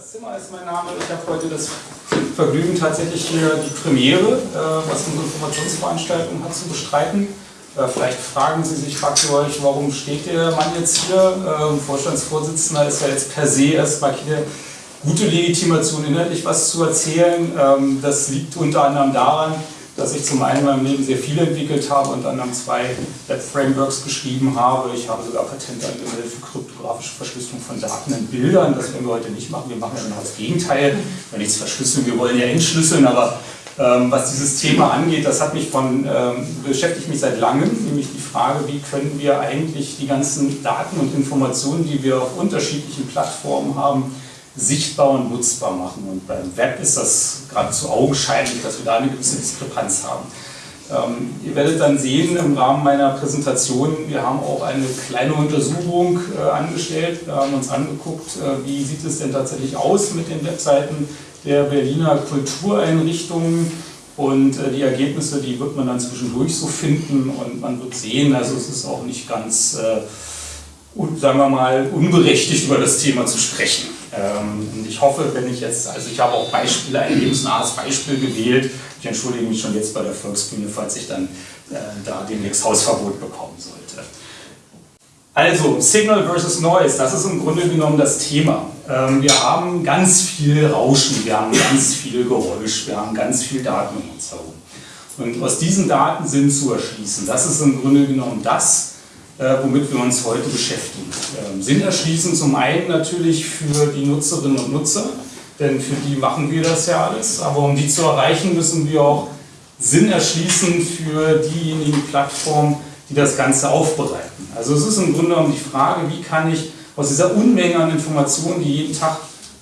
Andreas Zimmer ist mein Name. Ich habe heute das Vergnügen, tatsächlich hier die Premiere, äh, was unsere Informationsveranstaltung hat, zu bestreiten. Äh, vielleicht fragen Sie sich, fragt ihr euch, warum steht der Mann jetzt hier? Ähm, Vorstandsvorsitzender ist ja jetzt per se erstmal keine gute Legitimation, inhaltlich was zu erzählen. Ähm, das liegt unter anderem daran, dass ich zum einen in meinem Leben sehr viel entwickelt habe und dann zwei Web-Frameworks geschrieben habe. Ich habe sogar Patent angemeldet für kryptografische Verschlüsselung von Daten in Bildern. Das werden wir heute nicht machen. Wir machen ja genau das Gegenteil. Wir nichts verschlüsseln, wir wollen ja entschlüsseln, aber ähm, was dieses Thema angeht, das hat mich von, ähm, beschäftigt mich seit langem, nämlich die Frage, wie können wir eigentlich die ganzen Daten und Informationen, die wir auf unterschiedlichen Plattformen haben, sichtbar und nutzbar machen. Und beim Web ist das geradezu augenscheinlich, dass wir da eine gewisse Diskrepanz haben. Ähm, ihr werdet dann sehen im Rahmen meiner Präsentation, wir haben auch eine kleine Untersuchung äh, angestellt. Wir haben uns angeguckt, äh, wie sieht es denn tatsächlich aus mit den Webseiten der Berliner Kultureinrichtungen. Und äh, die Ergebnisse, die wird man dann zwischendurch so finden und man wird sehen, also es ist auch nicht ganz, äh, sagen wir mal, unberechtigt über das Thema zu sprechen. Ähm, und ich hoffe, wenn ich jetzt, also ich habe auch Beispiele, ein lebensnahes Beispiel gewählt. Ich entschuldige mich schon jetzt bei der Volksbühne, falls ich dann äh, da demnächst Hausverbot bekommen sollte. Also, Signal versus Noise, das ist im Grunde genommen das Thema. Ähm, wir haben ganz viel Rauschen, wir haben ganz viel Geräusch, wir haben ganz viel Daten um uns herum. Und aus diesen Daten Sinn zu erschließen, das ist im Grunde genommen das, äh, womit wir uns heute beschäftigen. Ähm, Sinn erschließen zum einen natürlich für die Nutzerinnen und Nutzer, denn für die machen wir das ja alles, aber um die zu erreichen, müssen wir auch Sinn erschließen für diejenigen Plattformen, die das Ganze aufbereiten. Also es ist im Grunde genommen die Frage, wie kann ich aus dieser Unmenge an Informationen, die jeden Tag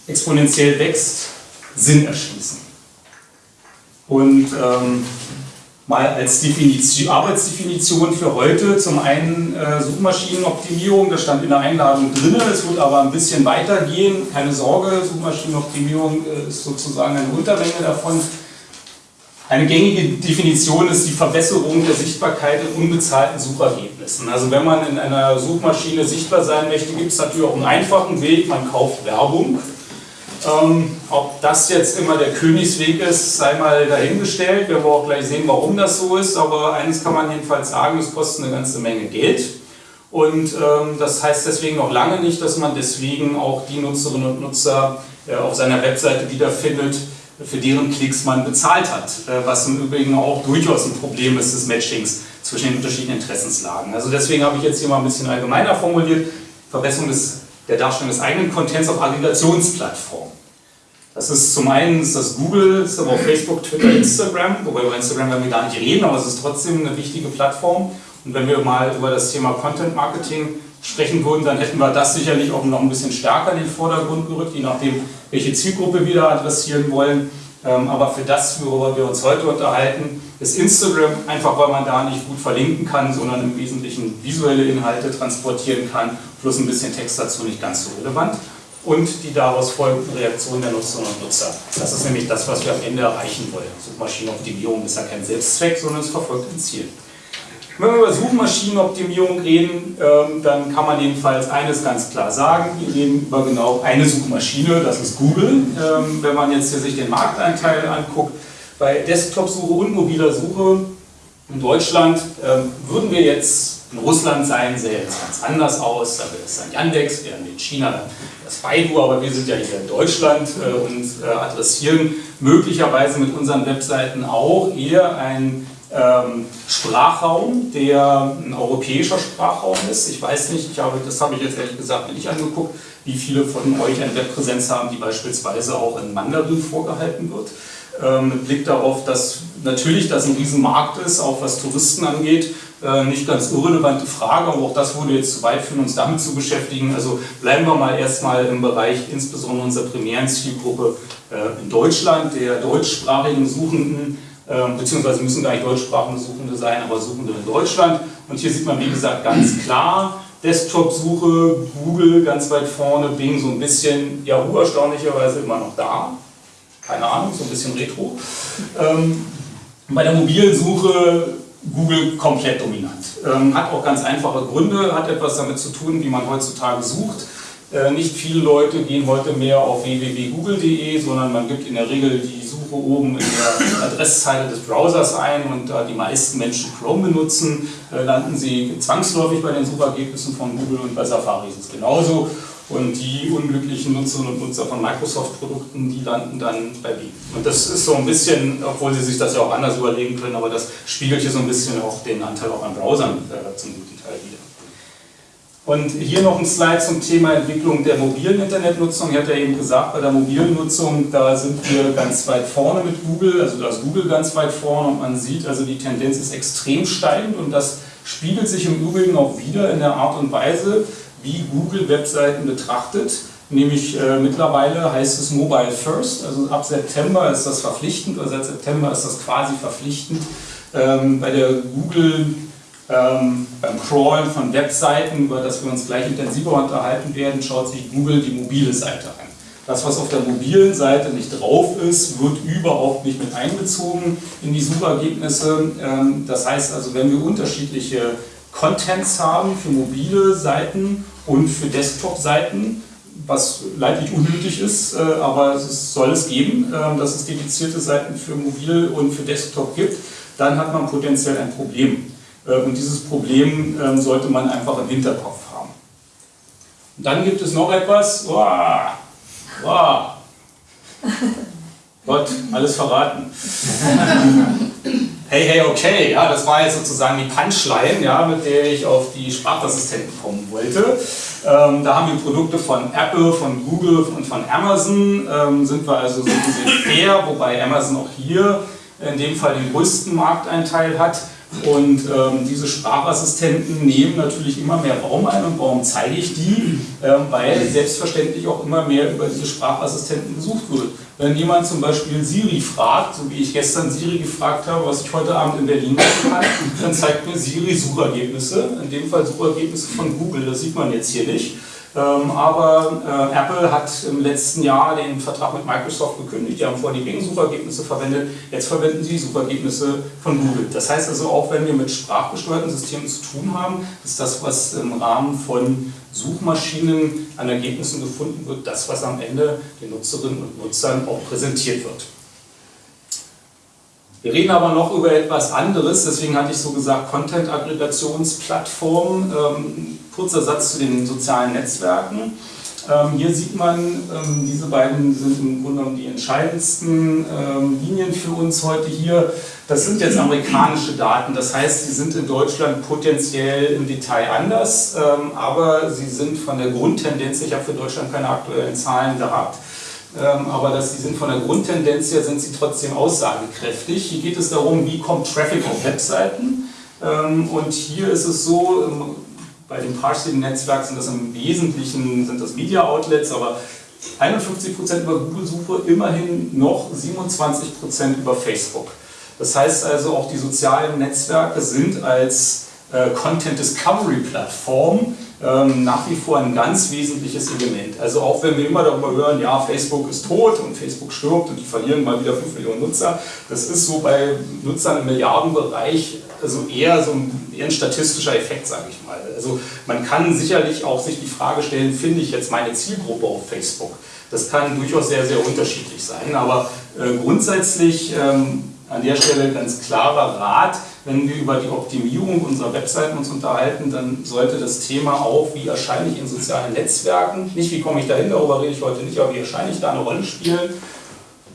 exponentiell wächst, Sinn erschließen. Und ähm, mal als Definition, Arbeitsdefinition für heute. Zum einen äh, Suchmaschinenoptimierung, das stand in der Einladung drin, es wird aber ein bisschen weitergehen. Keine Sorge, Suchmaschinenoptimierung äh, ist sozusagen eine Untermenge davon. Eine gängige Definition ist die Verbesserung der Sichtbarkeit in unbezahlten Suchergebnissen. Also wenn man in einer Suchmaschine sichtbar sein möchte, gibt es natürlich auch einen einfachen Weg, man kauft Werbung. Ähm, ob das jetzt immer der Königsweg ist, sei mal dahingestellt. Wir werden auch gleich sehen, warum das so ist. Aber eines kann man jedenfalls sagen, es kostet eine ganze Menge Geld. Und ähm, das heißt deswegen noch lange nicht, dass man deswegen auch die Nutzerinnen und Nutzer äh, auf seiner Webseite wiederfindet, für deren Klicks man bezahlt hat. Äh, was im Übrigen auch durchaus ein Problem ist des Matchings zwischen den unterschiedlichen Interessenslagen. Also deswegen habe ich jetzt hier mal ein bisschen allgemeiner formuliert. Verbesserung des der Darstellung des eigenen Contents auf Aggregationsplattformen. Das ist zum einen ist das Google, ist aber auch Facebook, Twitter, Instagram, wobei über Instagram werden wir gar nicht reden, aber es ist trotzdem eine wichtige Plattform. Und wenn wir mal über das Thema Content Marketing sprechen würden, dann hätten wir das sicherlich auch noch ein bisschen stärker in den Vordergrund gerückt, je nachdem, welche Zielgruppe wir da adressieren wollen. Ähm, aber für das, worüber wir uns heute unterhalten, ist Instagram einfach, weil man da nicht gut verlinken kann, sondern im Wesentlichen visuelle Inhalte transportieren kann, plus ein bisschen Text dazu nicht ganz so relevant. Und die daraus folgenden Reaktionen der Nutzerinnen und Nutzer. Das ist nämlich das, was wir am Ende erreichen wollen. Suchmaschinenoptimierung ist ja kein Selbstzweck, sondern es verfolgt ein Ziel. Wenn wir über Suchmaschinenoptimierung reden, ähm, dann kann man jedenfalls eines ganz klar sagen. Wir reden über genau eine Suchmaschine, das ist Google. Ähm, wenn man jetzt hier sich den Markteinteil anguckt, bei Desktop-Suche und mobiler Suche in Deutschland ähm, würden wir jetzt in Russland sein, sähe es ganz anders aus. Da wäre es ein Yandex, während in China das Baidu, aber wir sind ja hier in Deutschland äh, und äh, adressieren möglicherweise mit unseren Webseiten auch eher ein Sprachraum, der ein europäischer Sprachraum ist. Ich weiß nicht, ich habe, das habe ich jetzt ehrlich gesagt nicht angeguckt, wie viele von euch eine Webpräsenz haben, die beispielsweise auch in Mandarin vorgehalten wird. Ähm, mit Blick darauf, dass natürlich das ein Riesenmarkt ist, auch was Touristen angeht, äh, nicht ganz irrelevante Frage, aber auch das würde jetzt zu weit führen, uns damit zu beschäftigen. Also bleiben wir mal erstmal im Bereich insbesondere unserer primären Zielgruppe äh, in Deutschland, der deutschsprachigen Suchenden, ähm, beziehungsweise müssen gar nicht deutschsprachige Suchende sein, aber Suchende in Deutschland. Und hier sieht man, wie gesagt, ganz klar, Desktop-Suche, Google ganz weit vorne, Bing so ein bisschen, Yahoo erstaunlicherweise immer noch da. Keine Ahnung, so ein bisschen retro. Ähm, bei der mobilen Suche Google komplett dominant. Ähm, hat auch ganz einfache Gründe, hat etwas damit zu tun, wie man heutzutage sucht. Äh, nicht viele Leute gehen heute mehr auf www.google.de, sondern man gibt in der Regel die Suche oben in der Adresszeile des Browsers ein und da die meisten Menschen Chrome benutzen, äh, landen sie zwangsläufig bei den Suchergebnissen von Google und bei Safari ist es genauso. Und die unglücklichen Nutzerinnen und Nutzer von Microsoft-Produkten, die landen dann bei Bing. Und das ist so ein bisschen, obwohl sie sich das ja auch anders überlegen können, aber das spiegelt hier so ein bisschen auch den Anteil auch an Browsern äh, zum guten Teil wieder. Und hier noch ein Slide zum Thema Entwicklung der mobilen Internetnutzung. Ich hatte ja eben gesagt, bei der mobilen Nutzung, da sind wir ganz weit vorne mit Google, also da ist Google ganz weit vorne und man sieht, also die Tendenz ist extrem steigend und das spiegelt sich im Übrigen auch wieder in der Art und Weise, wie Google Webseiten betrachtet. Nämlich äh, mittlerweile heißt es Mobile First, also ab September ist das verpflichtend, oder seit September ist das quasi verpflichtend. Ähm, bei der Google ähm, beim Crawlen von Webseiten, über das wir uns gleich intensiver unterhalten werden, schaut sich Google die mobile Seite an. Das, was auf der mobilen Seite nicht drauf ist, wird überhaupt nicht mit einbezogen in die Suchergebnisse. Ähm, das heißt also, wenn wir unterschiedliche Contents haben für mobile Seiten und für Desktop-Seiten, was leidlich unnötig ist, äh, aber es soll es geben, äh, dass es dedizierte Seiten für mobil und für Desktop gibt, dann hat man potenziell ein Problem. Äh, und dieses Problem ähm, sollte man einfach im Hinterkopf haben. Und dann gibt es noch etwas, wow, wow. Gott, alles verraten. Hey, hey, okay, ja, das war jetzt sozusagen die Punchline, ja, mit der ich auf die Sprachassistenten kommen wollte. Ähm, da haben wir Produkte von Apple, von Google und von Amazon. Ähm, sind wir also so gesehen fair, wobei Amazon auch hier in dem Fall den größten Markteinteil hat. Und ähm, diese Sprachassistenten nehmen natürlich immer mehr Raum ein. Und warum zeige ich die? Ähm, weil selbstverständlich auch immer mehr über diese Sprachassistenten gesucht wird. Wenn jemand zum Beispiel Siri fragt, so wie ich gestern Siri gefragt habe, was ich heute Abend in Berlin machen kann, dann zeigt mir Siri Suchergebnisse, in dem Fall Suchergebnisse von Google, das sieht man jetzt hier nicht. Ähm, aber äh, Apple hat im letzten Jahr den Vertrag mit Microsoft gekündigt. Die haben vorher die Bing-Suchergebnisse verwendet. Jetzt verwenden sie die Suchergebnisse von Google. Das heißt also, auch wenn wir mit sprachgesteuerten Systemen zu tun haben, ist das, was im Rahmen von Suchmaschinen an Ergebnissen gefunden wird, das, was am Ende den Nutzerinnen und Nutzern auch präsentiert wird. Wir reden aber noch über etwas anderes, deswegen hatte ich so gesagt Content-Aggregationsplattformen. Ähm, kurzer Satz zu den sozialen Netzwerken. Ähm, hier sieht man, ähm, diese beiden sind im Grunde genommen die entscheidendsten ähm, Linien für uns heute hier. Das sind jetzt amerikanische Daten, das heißt, sie sind in Deutschland potenziell im Detail anders, ähm, aber sie sind von der Grundtendenz, ich habe für Deutschland keine aktuellen Zahlen gehabt, aber dass sie sind von der Grundtendenz her sind sie trotzdem aussagekräftig. Hier geht es darum, wie kommt Traffic auf Webseiten. Ähm, und hier ist es so, ähm, bei dem Parsing-Netzwerk sind das im Wesentlichen sind das Media-Outlets, aber 51% über Google-Suche, immerhin noch 27% über Facebook. Das heißt also, auch die sozialen Netzwerke sind als äh, Content Discovery Plattform ähm, nach wie vor ein ganz wesentliches Element. Also auch wenn wir immer darüber hören, ja, Facebook ist tot und Facebook stirbt und die verlieren mal wieder 5 Millionen Nutzer, das ist so bei Nutzern im Milliardenbereich also eher so ein, eher ein statistischer Effekt, sage ich mal. Also man kann sicherlich auch sich die Frage stellen, finde ich jetzt meine Zielgruppe auf Facebook? Das kann durchaus sehr, sehr unterschiedlich sein, aber äh, grundsätzlich ähm, an der Stelle ganz klarer Rat, wenn wir über die Optimierung unserer Webseiten uns unterhalten, dann sollte das Thema auch, wie erscheine ich in sozialen Netzwerken, nicht wie komme ich dahin, darüber rede ich heute nicht, aber wie erscheine ich da eine Rolle spielen.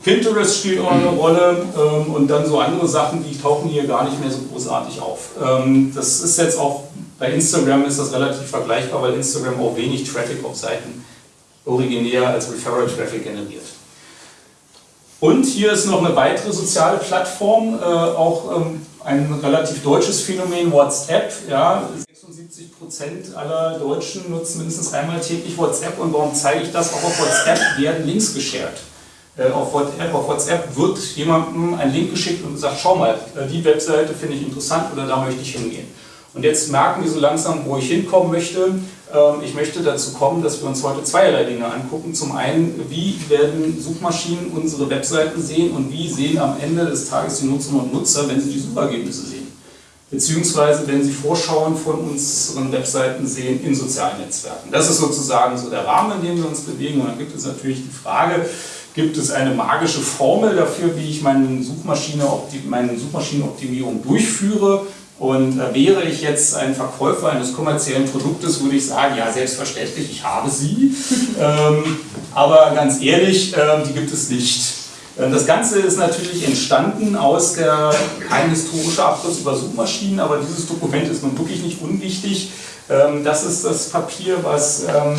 Pinterest spielt auch eine Rolle ähm, und dann so andere Sachen, die tauchen hier gar nicht mehr so großartig auf. Ähm, das ist jetzt auch, bei Instagram ist das relativ vergleichbar, weil Instagram auch wenig Traffic auf Seiten originär als Referral Traffic generiert. Und hier ist noch eine weitere soziale Plattform, äh, auch ähm, ein relativ deutsches Phänomen, WhatsApp. Ja, 76 Prozent aller Deutschen nutzen mindestens einmal täglich WhatsApp. Und warum zeige ich das? Auch auf WhatsApp werden Links geshared. Äh, auf WhatsApp, auf WhatsApp wird jemandem ein Link geschickt und sagt, schau mal, äh, die Webseite finde ich interessant oder da möchte ich hingehen. Und jetzt merken wir so langsam, wo ich hinkommen möchte. Ähm, ich möchte dazu kommen, dass wir uns heute zweierlei Dinge angucken. Zum einen, wie werden Suchmaschinen unsere Webseiten sehen und wie sehen am Ende des Tages die Nutzerinnen und Nutzer, wenn sie die Suchergebnisse sehen. beziehungsweise wenn Sie Vorschauen von unseren Webseiten sehen in sozialen Netzwerken. Das ist sozusagen so der Rahmen, in dem wir uns bewegen. Und dann gibt es natürlich die Frage, gibt es eine magische Formel dafür, wie ich meine, Suchmaschine, meine Suchmaschinenoptimierung durchführe? Und äh, wäre ich jetzt ein Verkäufer eines kommerziellen Produktes, würde ich sagen, ja, selbstverständlich, ich habe sie. ähm, aber ganz ehrlich, äh, die gibt es nicht. Äh, das Ganze ist natürlich entstanden aus der, kein historischer Abriss über Suchmaschinen, aber dieses Dokument ist nun wirklich nicht unwichtig. Ähm, das ist das Papier, was ähm,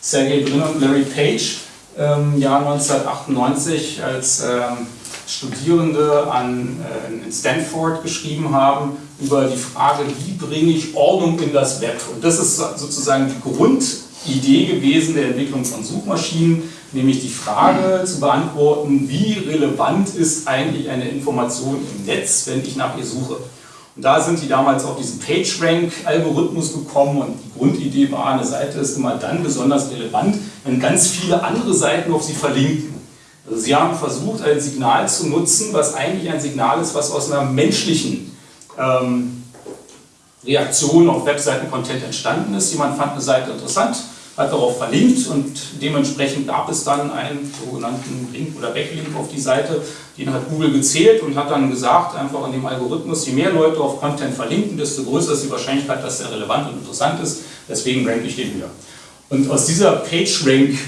Sergey Brin und Larry Page im Jahr 1998 als ähm, Studierende an äh, Stanford geschrieben haben über die Frage, wie bringe ich Ordnung in das Web. Und das ist sozusagen die Grundidee gewesen der Entwicklung von Suchmaschinen, nämlich die Frage zu beantworten, wie relevant ist eigentlich eine Information im Netz, wenn ich nach ihr suche. Und da sind die damals auf diesen PageRank-Algorithmus gekommen und die Grundidee war, eine Seite ist immer dann besonders relevant, wenn ganz viele andere Seiten auf sie verlinken. Also sie haben versucht, ein Signal zu nutzen, was eigentlich ein Signal ist, was aus einer menschlichen ähm, Reaktion auf Webseiten-Content entstanden ist. Jemand fand eine Seite interessant, hat darauf verlinkt und dementsprechend gab es dann einen sogenannten Link oder Backlink auf die Seite. Den hat Google gezählt und hat dann gesagt, einfach in dem Algorithmus, je mehr Leute auf Content verlinken, desto größer ist die Wahrscheinlichkeit, dass der relevant und interessant ist. Deswegen ranke ich den höher. Und aus dieser PageRank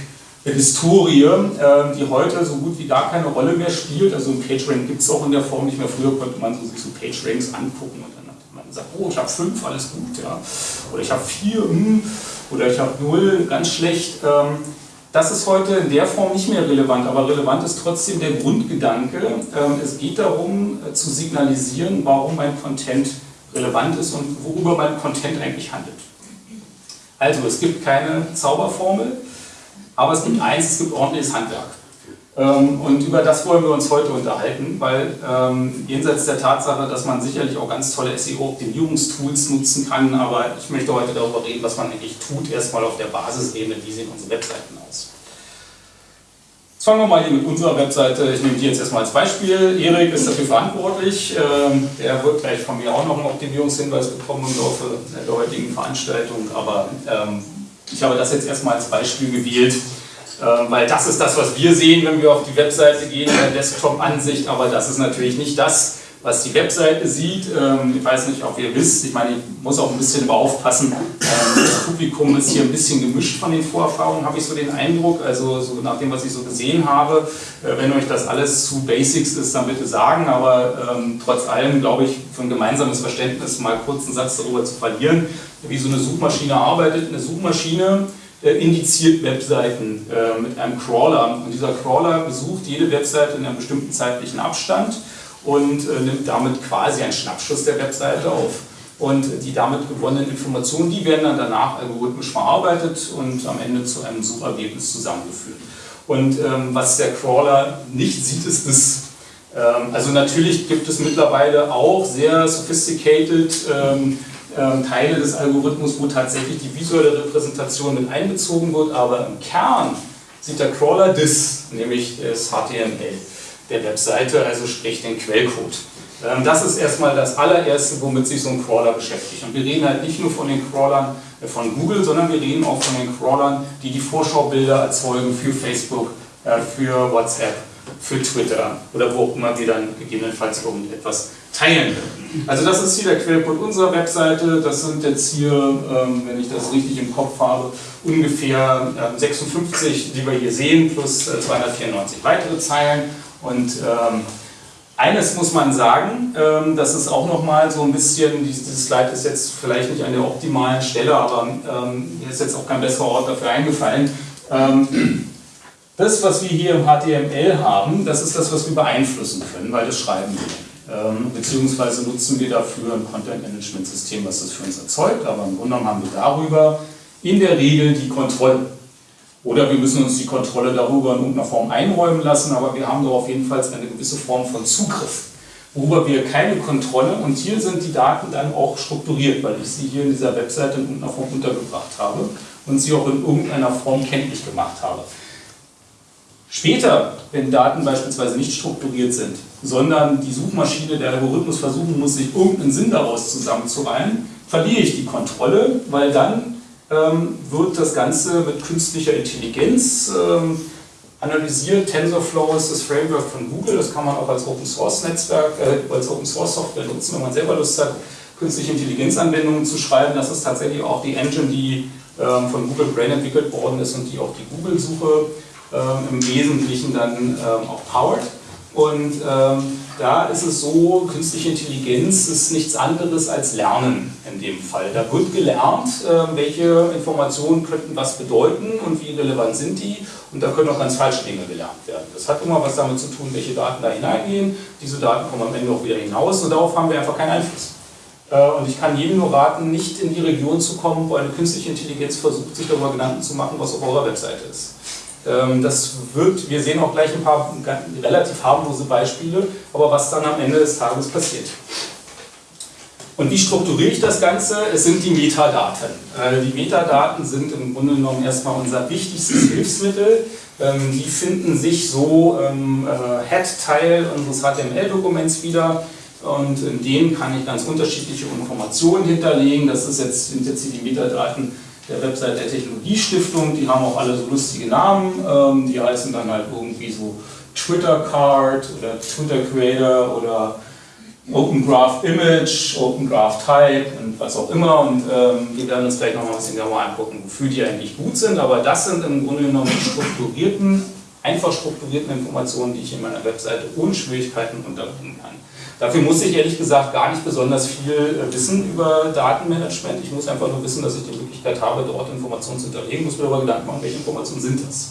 Historie, äh, die heute so gut wie gar keine Rolle mehr spielt. Also ein PageRank gibt es auch in der Form nicht mehr. Früher konnte man so sich so PageRanks angucken und dann hat man gesagt, oh, ich habe fünf, alles gut, ja. Oder ich habe vier, hm. oder ich habe null, ganz schlecht. Ähm, das ist heute in der Form nicht mehr relevant, aber relevant ist trotzdem der Grundgedanke. Ähm, es geht darum, äh, zu signalisieren, warum mein Content relevant ist und worüber mein Content eigentlich handelt. Also, es gibt keine Zauberformel. Aber es gibt eins, es gibt ordentliches Handwerk. Ähm, und über das wollen wir uns heute unterhalten, weil ähm, jenseits der Tatsache, dass man sicherlich auch ganz tolle SEO-Optimierungstools nutzen kann, aber ich möchte heute darüber reden, was man eigentlich tut, erstmal auf der Basisebene, wie sehen unsere Webseiten aus. Jetzt fangen wir mal hier mit unserer Webseite, ich nehme die jetzt erstmal als Beispiel. Erik ist dafür verantwortlich, ähm, der wird gleich von mir auch noch einen Optimierungshinweis bekommen im Laufe der heutigen Veranstaltung, aber ähm, ich habe das jetzt erstmal als Beispiel gewählt, ähm, weil das ist das, was wir sehen, wenn wir auf die Webseite gehen, in der Desktop-Ansicht, aber das ist natürlich nicht das, was die Webseite sieht. Ähm, ich weiß nicht, ob ihr wisst, ich meine, ich muss auch ein bisschen aufpassen. Ähm, das Publikum ist hier ein bisschen gemischt von den Vorerfahrungen, habe ich so den Eindruck. Also so nach dem, was ich so gesehen habe, äh, wenn euch das alles zu Basics ist, dann bitte sagen. Aber ähm, trotz allem glaube ich, für ein gemeinsames Verständnis mal kurz einen Satz darüber zu verlieren, wie so eine Suchmaschine arbeitet. Eine Suchmaschine äh, indiziert Webseiten äh, mit einem Crawler. Und dieser Crawler besucht jede Webseite in einem bestimmten zeitlichen Abstand und äh, nimmt damit quasi einen Schnappschuss der Webseite auf. Und die damit gewonnenen Informationen, die werden dann danach algorithmisch verarbeitet und am Ende zu einem Suchergebnis zusammengeführt. Und ähm, was der Crawler nicht sieht, ist das, ähm, also natürlich gibt es mittlerweile auch sehr sophisticated ähm, ähm, Teile des Algorithmus, wo tatsächlich die visuelle Repräsentation mit einbezogen wird, aber im Kern sieht der Crawler das, nämlich das HTML der Webseite, also sprich den Quellcode. Ähm, das ist erstmal das allererste, womit sich so ein Crawler beschäftigt. Und wir reden halt nicht nur von den Crawlern äh, von Google, sondern wir reden auch von den Crawlern, die die Vorschaubilder erzeugen für Facebook, äh, für WhatsApp, für Twitter oder wo auch immer wir dann gegebenenfalls irgendetwas teilen. Also das ist hier der Quellcode unserer Webseite. Das sind jetzt hier, ähm, wenn ich das richtig im Kopf habe, ungefähr 56, die wir hier sehen, plus 294 weitere Zeilen. Und ähm, eines muss man sagen, ähm, das ist auch nochmal so ein bisschen, dieses Slide ist jetzt vielleicht nicht an der optimalen Stelle, aber ähm, mir ist jetzt auch kein besserer Ort dafür eingefallen. Ähm, das, was wir hier im HTML haben, das ist das, was wir beeinflussen können, weil das schreiben wir. Ähm, beziehungsweise nutzen wir dafür ein Content-Management-System, was das für uns erzeugt, aber im Grunde genommen haben wir darüber in der Regel die Kontrolle. Oder wir müssen uns die Kontrolle darüber in irgendeiner Form einräumen lassen, aber wir haben darauf jedenfalls eine gewisse Form von Zugriff, worüber wir keine Kontrolle und hier sind die Daten dann auch strukturiert, weil ich sie hier in dieser Webseite in irgendeiner Form untergebracht habe und sie auch in irgendeiner Form kenntlich gemacht habe. Später, wenn Daten beispielsweise nicht strukturiert sind, sondern die Suchmaschine, der Algorithmus versuchen muss, sich irgendeinen Sinn daraus zusammenzureihen, verliere ich die Kontrolle, weil dann ähm, wird das Ganze mit künstlicher Intelligenz ähm, analysiert. TensorFlow ist das Framework von Google, das kann man auch als Open Source Netzwerk, äh, als Open Source Software nutzen, wenn man selber Lust hat, künstliche Intelligenzanwendungen zu schreiben. Das ist tatsächlich auch die Engine, die ähm, von Google Brain entwickelt worden ist und die auch die Google-Suche ähm, im Wesentlichen dann ähm, auch powert. Und ähm, da ist es so, künstliche Intelligenz ist nichts anderes als Lernen in dem Fall. Da wird gelernt, äh, welche Informationen könnten was bedeuten und wie relevant sind die. Und da können auch ganz falsche Dinge gelernt werden. Das hat immer was damit zu tun, welche Daten da hineingehen. Diese Daten kommen am Ende auch wieder hinaus und darauf haben wir einfach keinen Einfluss. Äh, und ich kann jedem nur raten, nicht in die Region zu kommen, wo eine künstliche Intelligenz versucht, sich darüber Gedanken zu machen, was auf eurer Webseite ist. Ähm, das wird, wir sehen auch gleich ein paar relativ harmlose Beispiele, aber was dann am Ende des Tages passiert. Und wie strukturiere ich das Ganze? Es sind die Metadaten. Äh, die Metadaten sind im Grunde genommen erstmal unser wichtigstes Hilfsmittel. Ähm, die finden sich so im äh, Head-Teil unseres HTML-Dokuments wieder. Und in denen kann ich ganz unterschiedliche Informationen hinterlegen. Das ist jetzt, sind jetzt hier die Metadaten der Website der Technologiestiftung, die haben auch alle so lustige Namen, ähm, die heißen dann halt irgendwie so Twitter Card oder Twitter Creator oder Open Graph Image, Open Graph Type und was auch immer und ähm, wir werden uns gleich noch mal ein bisschen genauer angucken, wofür die eigentlich gut sind, aber das sind im Grunde genommen die strukturierten, einfach strukturierten Informationen, die ich in meiner Webseite ohne Schwierigkeiten unterbringen kann. Dafür muss ich ehrlich gesagt gar nicht besonders viel äh, wissen über Datenmanagement. Ich muss einfach nur wissen, dass ich die Möglichkeit habe, dort Informationen zu hinterlegen, muss mir aber Gedanken machen, welche Informationen sind das.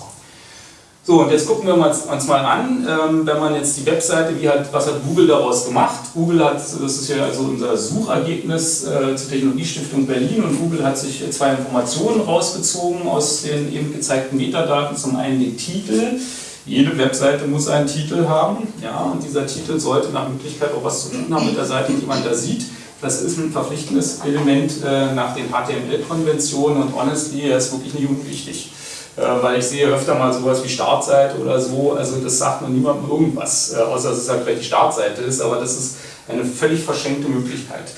So, und jetzt gucken wir uns mal an, ähm, wenn man jetzt die Webseite, wie hat, was hat Google daraus gemacht? Google hat, das ist ja also unser Suchergebnis äh, zur Technologiestiftung Berlin und Google hat sich zwei Informationen rausgezogen aus den eben gezeigten Metadaten. Zum einen den Titel, jede Webseite muss einen Titel haben, ja, und dieser Titel sollte nach Möglichkeit auch was zu tun haben mit der Seite, die man da sieht. Das ist ein verpflichtendes Element äh, nach den HTML-Konventionen und honestly, ist wirklich nicht unwichtig. Äh, weil ich sehe öfter mal sowas wie Startseite oder so, also das sagt man niemandem irgendwas, äh, außer dass es halt vielleicht die Startseite ist, aber das ist eine völlig verschenkte Möglichkeit.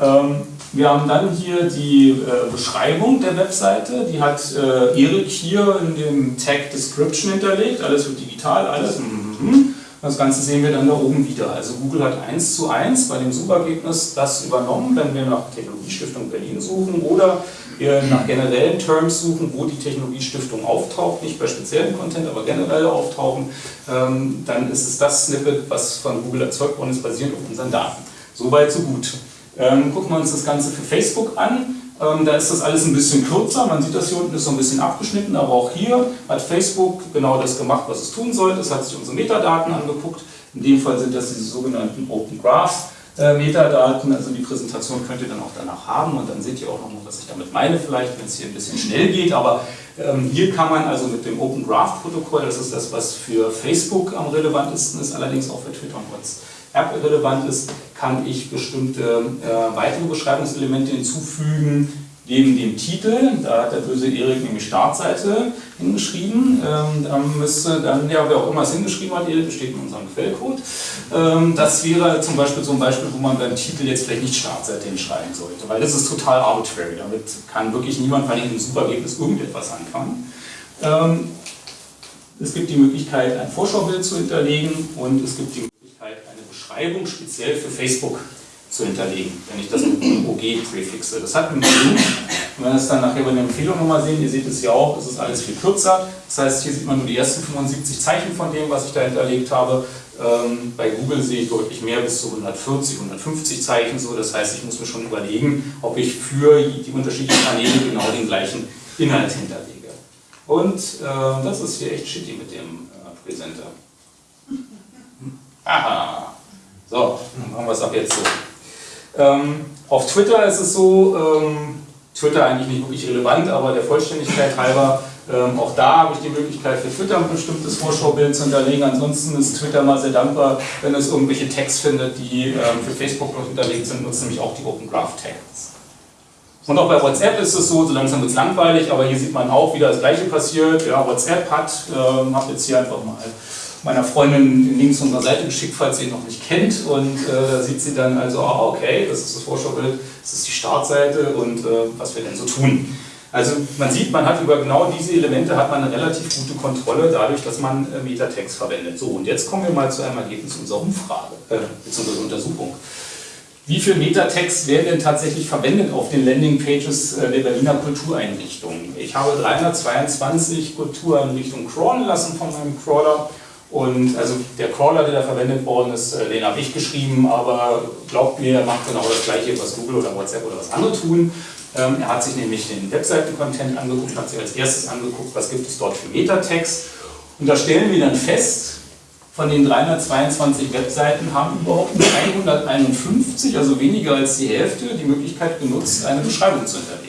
Ähm, wir haben dann hier die äh, Beschreibung der Webseite, die hat äh, Erik hier in dem Tag Description hinterlegt, alles wird digital, alles. Mhm. Das Ganze sehen wir dann da oben wieder. Also Google hat eins zu eins bei dem Suchergebnis das übernommen, wenn wir nach Technologiestiftung Berlin suchen oder nach generellen Terms suchen, wo die Technologiestiftung auftaucht, nicht bei speziellen Content, aber generell auftauchen, ähm, dann ist es das Snippet, was von Google erzeugt worden ist, basierend auf unseren Daten. Soweit, so gut. Ähm, gucken wir uns das Ganze für Facebook an. Ähm, da ist das alles ein bisschen kürzer, man sieht das hier unten ist so ein bisschen abgeschnitten, aber auch hier hat Facebook genau das gemacht, was es tun sollte. Es hat sich unsere Metadaten angeguckt. In dem Fall sind das diese sogenannten Open Graph äh, Metadaten, also die Präsentation könnt ihr dann auch danach haben und dann seht ihr auch noch mal, was ich damit meine, vielleicht, wenn es hier ein bisschen schnell geht, aber ähm, hier kann man also mit dem Open Graph Protokoll, das ist das, was für Facebook am relevantesten ist, allerdings auch für Twitter und WhatsApp relevant ist, kann ich bestimmte äh, weitere Beschreibungselemente hinzufügen, neben dem Titel, da hat der böse Erik nämlich Startseite hingeschrieben, ähm, da müsste dann, ja, wer auch immer es hingeschrieben hat, Erik besteht in unserem Quellcode. Ähm, das wäre zum Beispiel so ein Beispiel, wo man beim Titel jetzt vielleicht nicht Startseite hinschreiben sollte, weil das ist total arbitrary, damit kann wirklich niemand bei dem Suchergebnis irgendetwas anfangen. Ähm, es gibt die Möglichkeit, ein Vorschaubild zu hinterlegen und es gibt die Beschreibung speziell für Facebook zu hinterlegen, wenn ich das mit einem OG präfixe. Das hat einen Grund, wenn wir das dann nachher bei der Empfehlung nochmal sehen, ihr seht es ja auch, es ist alles viel kürzer. Das heißt, hier sieht man nur die ersten 75 Zeichen von dem, was ich da hinterlegt habe. Ähm, bei Google sehe ich deutlich mehr, bis zu 140, 150 Zeichen. So. Das heißt, ich muss mir schon überlegen, ob ich für die unterschiedlichen Kanäle genau den gleichen Inhalt hinterlege. Und äh, das ist hier echt shitty mit dem äh, Präsenter. Aha. So, machen wir es ab jetzt so. Ähm, auf Twitter ist es so, ähm, Twitter eigentlich nicht wirklich relevant, aber der Vollständigkeit halber, ähm, auch da habe ich die Möglichkeit für Twitter ein bestimmtes Vorschaubild zu hinterlegen. Ansonsten ist Twitter mal sehr dankbar, wenn es irgendwelche Tags findet, die ähm, für Facebook noch hinterlegt sind, nutzt nämlich auch die Open Graph Tags. Und auch bei WhatsApp ist es so, so langsam wird es langweilig, aber hier sieht man auch, wieder das gleiche passiert. Ja, WhatsApp hat, äh, habe jetzt hier einfach mal meiner Freundin den Link zu unserer Seite geschickt, falls sie ihn noch nicht kennt. Und äh, da sieht sie dann also, ah, okay, das ist das Vorschaubild, das ist die Startseite und äh, was wir denn so tun. Also man sieht, man hat über genau diese Elemente hat man eine relativ gute Kontrolle, dadurch, dass man äh, Metatext verwendet. So, und jetzt kommen wir mal zu einem Ergebnis unserer Umfrage, äh, bzw. Untersuchung. Wie viel Metatext werden denn tatsächlich verwendet auf den Landingpages äh, der Berliner Kultureinrichtungen? Ich habe 322 Kultureinrichtungen crawlen lassen von meinem Crawler und also der Crawler, der da verwendet worden ist, äh, den habe ich geschrieben, aber glaubt mir, er macht genau das gleiche, was Google oder WhatsApp oder was andere tun. Ähm, er hat sich nämlich den Webseiten-Content angeguckt, hat sich als erstes angeguckt, was gibt es dort für Metatext. Und da stellen wir dann fest, von den 322 Webseiten haben überhaupt nur 151, also weniger als die Hälfte, die Möglichkeit genutzt, eine Beschreibung zu hinterlegen.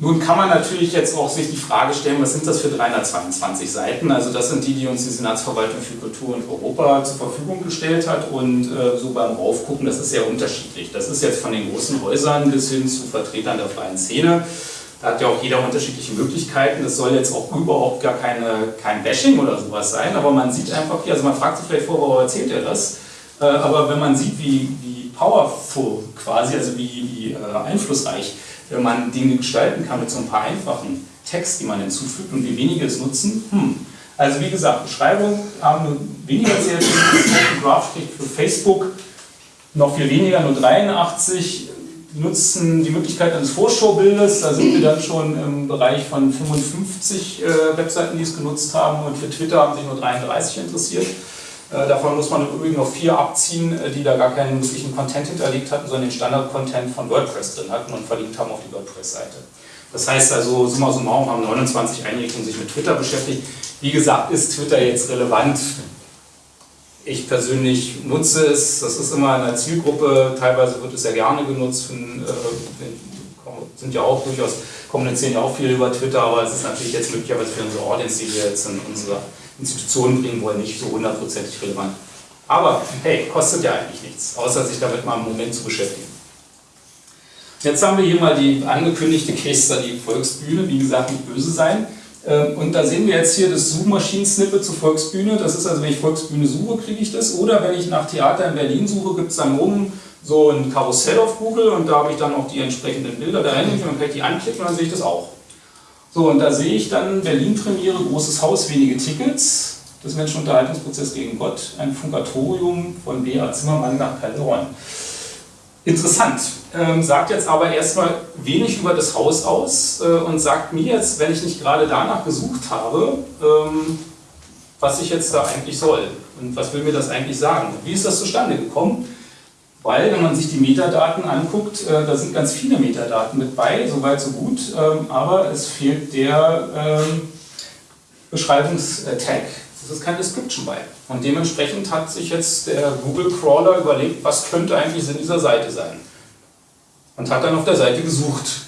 Nun kann man natürlich jetzt auch sich die Frage stellen, was sind das für 322 Seiten? Also das sind die, die uns die Senatsverwaltung für Kultur und Europa zur Verfügung gestellt hat und äh, so beim Aufgucken, das ist sehr unterschiedlich. Das ist jetzt von den großen Häusern bis hin zu Vertretern der freien Szene. Da hat ja auch jeder unterschiedliche Möglichkeiten. Das soll jetzt auch überhaupt gar keine, kein Bashing oder sowas sein, aber man sieht einfach hier, also man fragt sich vielleicht vor, warum erzählt er das? Äh, aber wenn man sieht, wie, wie powerful quasi, also wie, wie äh, einflussreich wenn man Dinge gestalten kann mit so ein paar einfachen Text, die man hinzufügt und wie wenige es nutzen. Hm. Also wie gesagt, Beschreibung haben nur weniger erzählt, Graph für Facebook noch viel weniger, nur 83 nutzen die Möglichkeit eines Vorschaubildes, da sind wir dann schon im Bereich von 55 äh, Webseiten, die es genutzt haben und für Twitter haben sich nur 33 interessiert. Äh, davon muss man im Übrigen noch vier abziehen, äh, die da gar keinen wirklichen Content hinterlegt hatten, sondern den Standard-Content von WordPress drin hatten und verlinkt haben auf die WordPress-Seite. Das heißt also, summa summarum haben 29 Einrichtungen sich mit Twitter beschäftigt. Wie gesagt, ist Twitter jetzt relevant? Ich persönlich nutze es, das ist immer in einer Zielgruppe, teilweise wird es sehr gerne genutzt, äh, sind ja auch durchaus, kommunizieren ja auch viel über Twitter, aber es ist natürlich jetzt möglicherweise für unsere Audience, die wir jetzt in unserer Institutionen bringen wollen, nicht so hundertprozentig relevant. Aber hey, kostet ja eigentlich nichts, außer sich damit mal einen Moment zu beschäftigen. Jetzt haben wir hier mal die angekündigte Case Study Volksbühne, wie gesagt, nicht böse sein. Ähm, und da sehen wir jetzt hier das Suchmaschinen-Snippet zur Volksbühne. Das ist also, wenn ich Volksbühne suche, kriege ich das. Oder wenn ich nach Theater in Berlin suche, gibt es dann oben so ein Karussell auf Google und da habe ich dann auch die entsprechenden Bilder dahin und dann kann ich die anklicken und dann sehe ich das auch. So, und da sehe ich dann Berlin-Premiere, großes Haus, wenige Tickets. Das Menschenunterhaltungsprozess gegen Gott, ein Funkatorium von B.A. Zimmermann nach Calderon. Interessant, ähm, sagt jetzt aber erstmal wenig über das Haus aus äh, und sagt mir jetzt, wenn ich nicht gerade danach gesucht habe, ähm, was ich jetzt da eigentlich soll und was will mir das eigentlich sagen. Wie ist das zustande gekommen? Weil, wenn man sich die Metadaten anguckt, äh, da sind ganz viele Metadaten mit bei, soweit so gut, ähm, aber es fehlt der ähm, Beschreibungstag. Es ist kein Description bei. Und dementsprechend hat sich jetzt der Google Crawler überlegt, was könnte eigentlich Sinn dieser Seite sein. Und hat dann auf der Seite gesucht.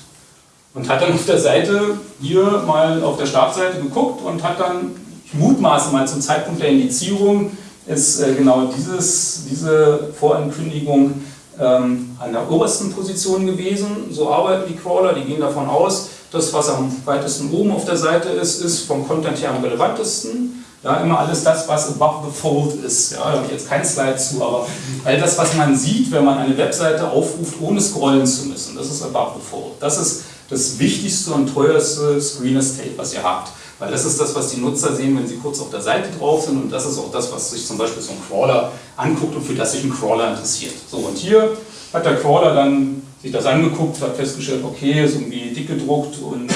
Und hat dann auf der Seite hier mal auf der Startseite geguckt und hat dann, ich mutmaße mal zum Zeitpunkt der Indizierung, ist äh, genau dieses, diese Vorankündigung ähm, an der obersten Position gewesen. So arbeiten die Crawler, die gehen davon aus, das, was am weitesten oben auf der Seite ist, ist vom Content her am relevantesten. Ja, immer alles das, was above the fold ist. Ja, da habe ich jetzt kein Slide zu, aber all das, was man sieht, wenn man eine Webseite aufruft, ohne scrollen zu müssen, das ist above the fold. Das ist das wichtigste und teuerste Screen Estate, was ihr habt. Weil das ist das, was die Nutzer sehen, wenn sie kurz auf der Seite drauf sind und das ist auch das, was sich zum Beispiel so ein Crawler anguckt und für das sich ein Crawler interessiert. So, und hier hat der Crawler dann sich das angeguckt, hat festgestellt, okay, ist irgendwie dick gedruckt und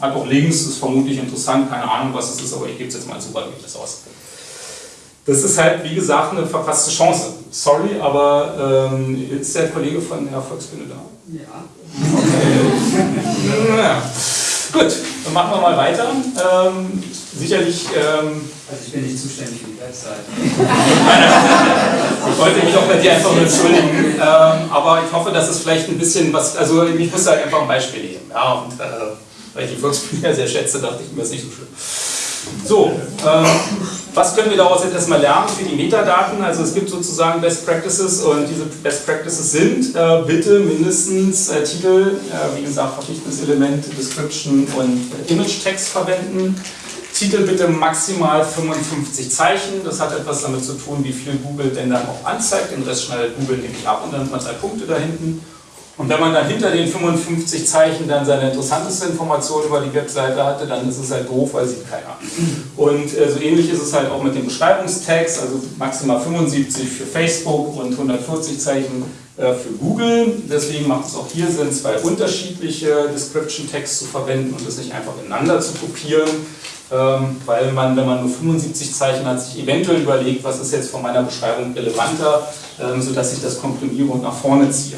hat auch links, ist vermutlich interessant, keine Ahnung, was es ist, aber ich gebe es jetzt mal ich das aus. Das ist halt, wie gesagt, eine verpasste Chance. Sorry, aber ähm, ist der Kollege von der Volksbühne da? Ja. Okay. ja. Gut, dann machen wir mal weiter. Ähm, sicherlich. Ähm, also ich bin nicht zuständig für die Webseite. ich wollte mich auch bei dir einfach nur entschuldigen. Ähm, aber ich hoffe, dass es vielleicht ein bisschen was. Also ich muss da einfach ein Beispiel nehmen. Ja, und, äh, weil ich die Volksbühne sehr schätze, dachte ich mir, ist nicht so schlimm. So, ähm, was können wir daraus jetzt erstmal lernen für die Metadaten? Also es gibt sozusagen Best Practices und diese Best Practices sind äh, bitte mindestens äh, Titel, äh, wie gesagt verpflichtendes Element, Description und äh, Image Text verwenden. Titel bitte maximal 55 Zeichen. Das hat etwas damit zu tun, wie viel Google denn dann auch anzeigt. Den Rest schneidet Google nämlich ab und dann hat man zwei Punkte da hinten. Und wenn man dann hinter den 55 Zeichen dann seine interessanteste Information über die Webseite hatte, dann ist es halt doof, weil sieht keiner. Und äh, so ähnlich ist es halt auch mit dem Beschreibungstext, also maximal 75 für Facebook und 140 Zeichen äh, für Google. Deswegen macht es auch hier Sinn, zwei unterschiedliche Description Texts zu verwenden und das nicht einfach ineinander zu kopieren. Ähm, weil man, wenn man nur 75 Zeichen hat, sich eventuell überlegt, was ist jetzt von meiner Beschreibung relevanter, ähm, sodass ich das komprimiere und nach vorne ziehe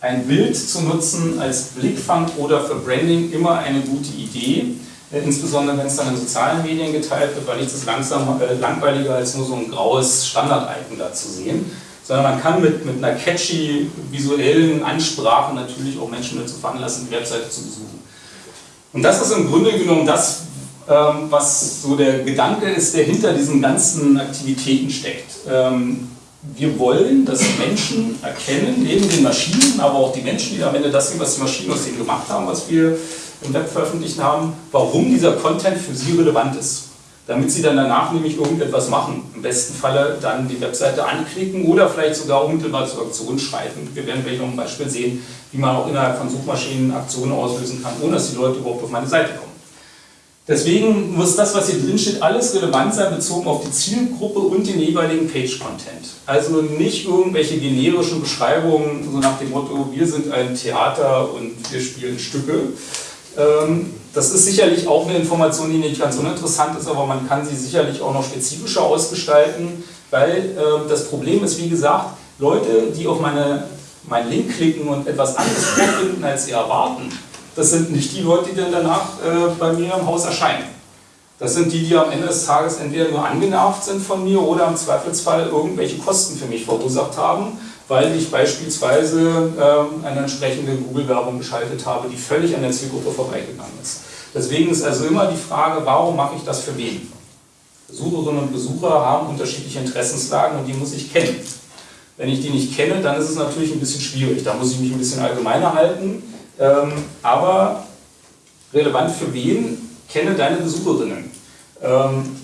ein Bild zu nutzen als Blickfang oder für Branding immer eine gute Idee. Äh, insbesondere wenn es dann in sozialen Medien geteilt wird, weil nichts ist langsam, äh, langweiliger als nur so ein graues Standard-Icon da zu sehen. Sondern man kann mit, mit einer catchy visuellen Ansprache natürlich auch Menschen dazu veranlassen, die Webseite zu besuchen. Und das ist im Grunde genommen das, ähm, was so der Gedanke ist, der hinter diesen ganzen Aktivitäten steckt. Ähm, wir wollen, dass Menschen erkennen, neben den Maschinen, aber auch die Menschen, die am Ende das sehen, was die Maschinen aus denen gemacht haben, was wir im Web veröffentlicht haben, warum dieser Content für sie relevant ist. Damit sie dann danach nämlich irgendetwas machen. Im besten Falle dann die Webseite anklicken oder vielleicht sogar unmittelbar zur Aktion schreiten. Wir werden gleich noch ein Beispiel sehen, wie man auch innerhalb von Suchmaschinen Aktionen auslösen kann, ohne dass die Leute überhaupt auf meine Seite kommen. Deswegen muss das, was hier drin steht, alles relevant sein, bezogen auf die Zielgruppe und den jeweiligen Page-Content. Also nicht irgendwelche generischen Beschreibungen, so nach dem Motto, wir sind ein Theater und wir spielen Stücke. Ähm, das ist sicherlich auch eine Information, die nicht ganz uninteressant ist, aber man kann sie sicherlich auch noch spezifischer ausgestalten, weil ähm, das Problem ist, wie gesagt, Leute, die auf meine, meinen Link klicken und etwas anderes vorfinden, als sie erwarten, das sind nicht die Leute, die dann danach äh, bei mir im Haus erscheinen. Das sind die, die am Ende des Tages entweder nur angenervt sind von mir oder im Zweifelsfall irgendwelche Kosten für mich verursacht haben, weil ich beispielsweise äh, eine entsprechende Google-Werbung geschaltet habe, die völlig an der Zielgruppe vorbeigegangen ist. Deswegen ist also immer die Frage, warum mache ich das für wen? Besucherinnen und Besucher haben unterschiedliche Interessenslagen und die muss ich kennen. Wenn ich die nicht kenne, dann ist es natürlich ein bisschen schwierig. Da muss ich mich ein bisschen allgemeiner halten. Ähm, aber relevant für wen? Kenne deine Besucherinnen. Ähm,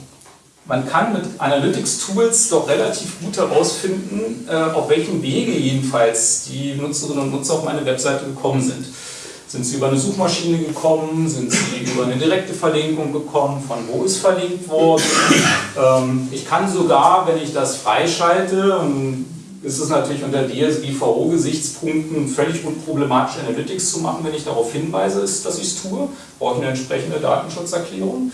man kann mit Analytics-Tools doch relativ gut herausfinden, äh, auf welchem Wege jedenfalls die Nutzerinnen und Nutzer auf meine Webseite gekommen sind. Sind sie über eine Suchmaschine gekommen? Sind sie über eine direkte Verlinkung gekommen? Von wo ist verlinkt worden? Ähm, ich kann sogar, wenn ich das freischalte, und ist es natürlich unter DSGVO-Gesichtspunkten völlig unproblematisch, Analytics zu machen, wenn ich darauf hinweise, dass ich es tue. Brauche ich eine entsprechende Datenschutzerklärung.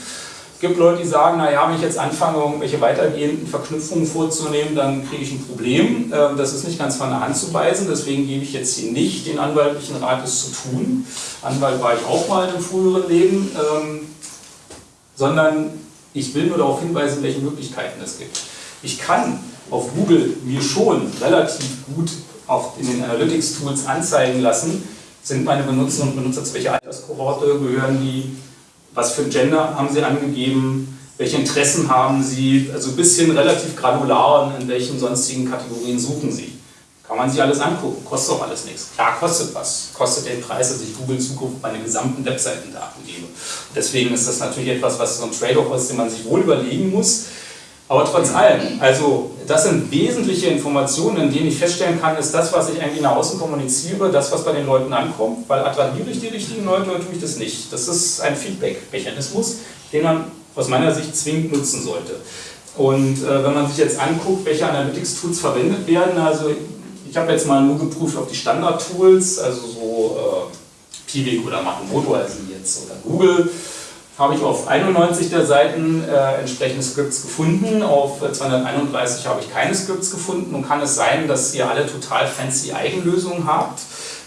Es gibt Leute, die sagen, naja, wenn ich jetzt anfange, irgendwelche weitergehenden Verknüpfungen vorzunehmen, dann kriege ich ein Problem. Ähm, das ist nicht ganz von der Hand zu weisen, deswegen gebe ich jetzt hier nicht den anwaltlichen Rat, es zu tun. Anwalt war ich auch mal einem früheren Leben, ähm, sondern ich will nur darauf hinweisen, welche Möglichkeiten es gibt. Ich kann auf Google mir schon relativ gut auf, in den Analytics-Tools anzeigen lassen, sind meine Benutzerinnen und Benutzer zu welcher Alterskohorte gehören die, was für ein Gender haben sie angegeben, welche Interessen haben sie, also ein bisschen relativ granular, in welchen sonstigen Kategorien suchen sie. Kann man sich alles angucken, kostet auch alles nichts. Klar kostet was, kostet den Preis, dass ich Google in Zukunft meine gesamten Webseitendaten gebe. Deswegen ist das natürlich etwas, was so ein Trade-off ist, den man sich wohl überlegen muss. Aber trotz allem, also das sind wesentliche Informationen, in denen ich feststellen kann, ist das, was ich eigentlich nach außen kommuniziere, das, was bei den Leuten ankommt, weil attrahiere ich die richtigen Leute oder tue ich das nicht? Das ist ein Feedback-Mechanismus, den man aus meiner Sicht zwingend nutzen sollte. Und äh, wenn man sich jetzt anguckt, welche Analytics-Tools verwendet werden, also ich habe jetzt mal nur geprüft auf die Standard-Tools, also so äh, Piwik oder Machemoto, also jetzt oder Google, habe ich auf 91 der Seiten äh, entsprechende Scripts gefunden, auf 231 habe ich keine Scripts gefunden. Und kann es sein, dass ihr alle total fancy Eigenlösungen habt,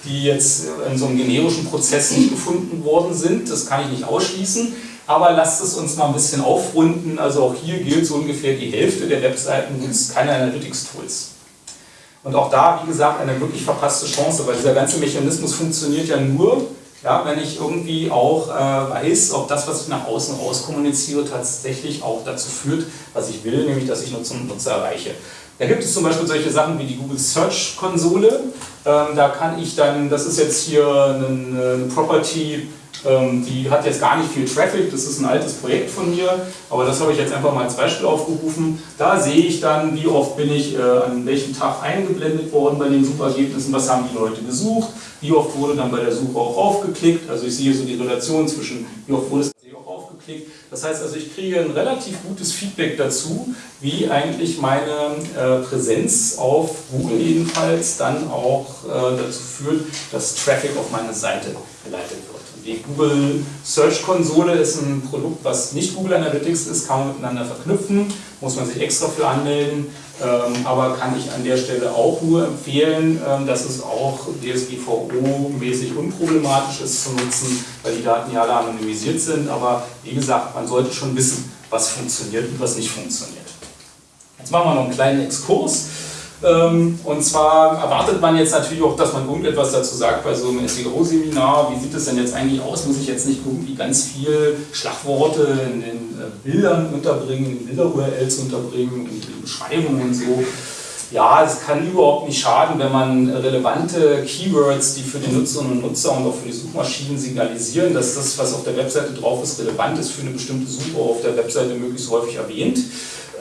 die jetzt in so einem generischen Prozess nicht gefunden worden sind, das kann ich nicht ausschließen, aber lasst es uns mal ein bisschen aufrunden, also auch hier gilt so ungefähr die Hälfte der Webseiten nutzt keine Analytics-Tools. Und auch da, wie gesagt, eine wirklich verpasste Chance, weil dieser ganze Mechanismus funktioniert ja nur, Ja, wenn ich irgendwie auch äh, weiß, ob das, was ich nach außen raus kommuniziere, tatsächlich auch dazu führt, was ich will, nämlich dass ich Nutzer und Nutzer erreiche. Da gibt es zum Beispiel solche Sachen wie die Google Search Konsole. Ähm, da kann ich dann, das ist jetzt hier eine, eine Property, die hat jetzt gar nicht viel Traffic, das ist ein altes Projekt von mir, aber das habe ich jetzt einfach mal als Beispiel aufgerufen. Da sehe ich dann, wie oft bin ich äh, an welchem Tag eingeblendet worden bei den Suchergebnissen, was haben die Leute gesucht, wie oft wurde dann bei der Suche auch aufgeklickt. Also ich sehe so die Relation zwischen, wie oft wurde es auch aufgeklickt. Das heißt also, ich kriege ein relativ gutes Feedback dazu, wie eigentlich meine äh, Präsenz auf Google jedenfalls dann auch äh, dazu führt, dass Traffic auf meine Seite geleitet wird. Die Google Search Konsole ist ein Produkt, was nicht Google Analytics ist, kann man miteinander verknüpfen, muss man sich extra für anmelden, ähm, aber kann ich an der Stelle auch nur empfehlen, ähm, dass es auch DSGVO-mäßig unproblematisch ist zu nutzen, weil die Daten ja alle anonymisiert sind, aber wie gesagt, man sollte schon wissen, was funktioniert und was nicht funktioniert. Jetzt machen wir noch einen kleinen Exkurs. Ähm, und zwar erwartet man jetzt natürlich auch, dass man irgendetwas dazu sagt bei so einem SEO-Seminar. Wie sieht es denn jetzt eigentlich aus? Muss ich jetzt nicht irgendwie ganz viel Schlagworte in den äh, Bildern unterbringen, in Bilder-URLs unterbringen, in den Beschreibungen und so? Ja, es kann überhaupt nicht schaden, wenn man relevante Keywords, die für die Nutzerinnen und Nutzer und auch für die Suchmaschinen signalisieren, dass das, was auf der Webseite drauf ist, relevant ist für eine bestimmte Suche auf der Webseite möglichst häufig erwähnt.